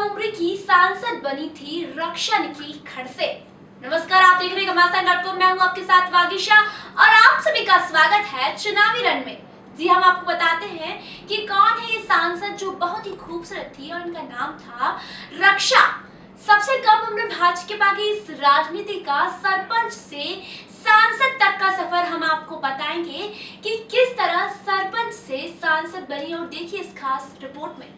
कम उम्र की सांसद बनी थी रक्षा निखिल खड़से। नमस्कार, आप देख रहे हैं घमासान डॉट कॉम। मैं हूँ आपके साथ वागिशा और आप सभी का स्वागत है चुनावी रण में। जी हम आपको बताते हैं कि कौन है ये सांसद जो बहुत ही खूबसूरत थी और इनका नाम था रक्षा। सबसे कम उम्र भाजपा की इस राजनीति का सरपंच से सांसद तक का सफ़र हम आपको बताएँगे कि किस तरह सरपंच से सांसद बनी और देखिए इस खास रिपोर्ट में।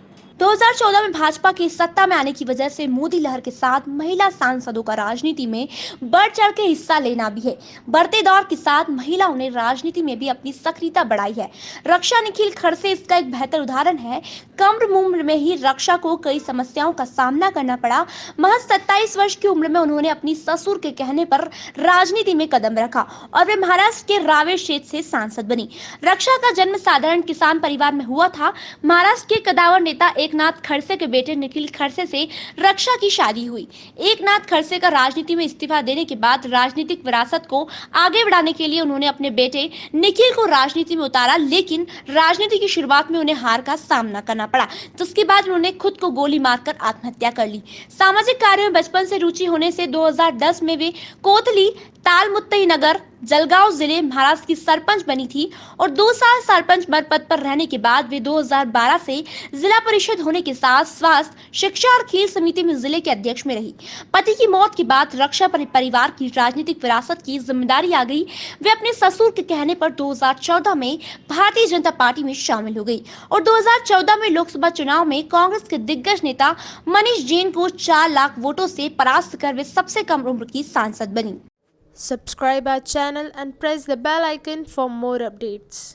2014 में भाजपा की सत्ता में आने की वजह से मोदी लहर के साथ महिला सांसदों का राजनीति में बढ़ चढ़ के हिस्सा लेना भी है। बढ़ते दौर के साथ महिलाओं ने राजनीति में भी अपनी सक्रियता बढ़ाई है। रक्षा निखिल खड़से इसका एक बेहतर उदाहरण है। कम उम्र में ही रक्षा को कई समस्याओं का सामना करना पड़ा। महज सत्ताईस वर्ष की उम्र में उन्होंने अपनी ससुर के कहने पर राजनीति में कदम रखा और वे महाराष्ट्र के रावे क्षेत्र से सांसद बनी। रक्षा का जन्म साधारण किसान परिवार में हुआ था। महाराष्ट्र के कदावर नेता एकनाथ खड़से के बेटे निखिल खड़से से रक्षा की शादी हुई। एकनाथ खड़से का राजनीति में इस्तीफा देने के बाद राजनीतिक विरासत को आगे बढ़ाने के लिए उन्होंने अपने बेटे निखिल को राजनीति में उतारा, लेकिन राजनीति की शुरुआत में उन्हें हार का सामना करना पड़ा। जिसके बाद उन्होंने खुद को गोली मारकर आत्महत्या कर ली। सामाजिक कार्यों में बचपन से रुचि होने से 2010 में वे कोतली तालमुत्तई नगर जलगांव ज़िले महाराष्ट्र की सरपंच बनी थी और दो साल सरपंच मर पद पर रहने के बाद वे 2012 से जिला परिषद होने के साथ स्वास्थ्य, शिक्षा और खेल समिति में ज़िले के अध्यक्ष में रही। पति की मौत के बाद रक्षा परिवार की राजनीतिक विरासत की ज़िम्मेदारी आ गई। वे अपने ससुर के कहने पर 2014 में भारतीय जनता पार्टी में शामिल हो गई और 2014 में लोकसभा चुनाव में कांग्रेस के दिग्गज नेता मनीष जैन को चार लाख वोटों से परास्त कर वे सबसे कम उम्र की सांसद बनी। Subscribe our channel and press the bell icon for more updates.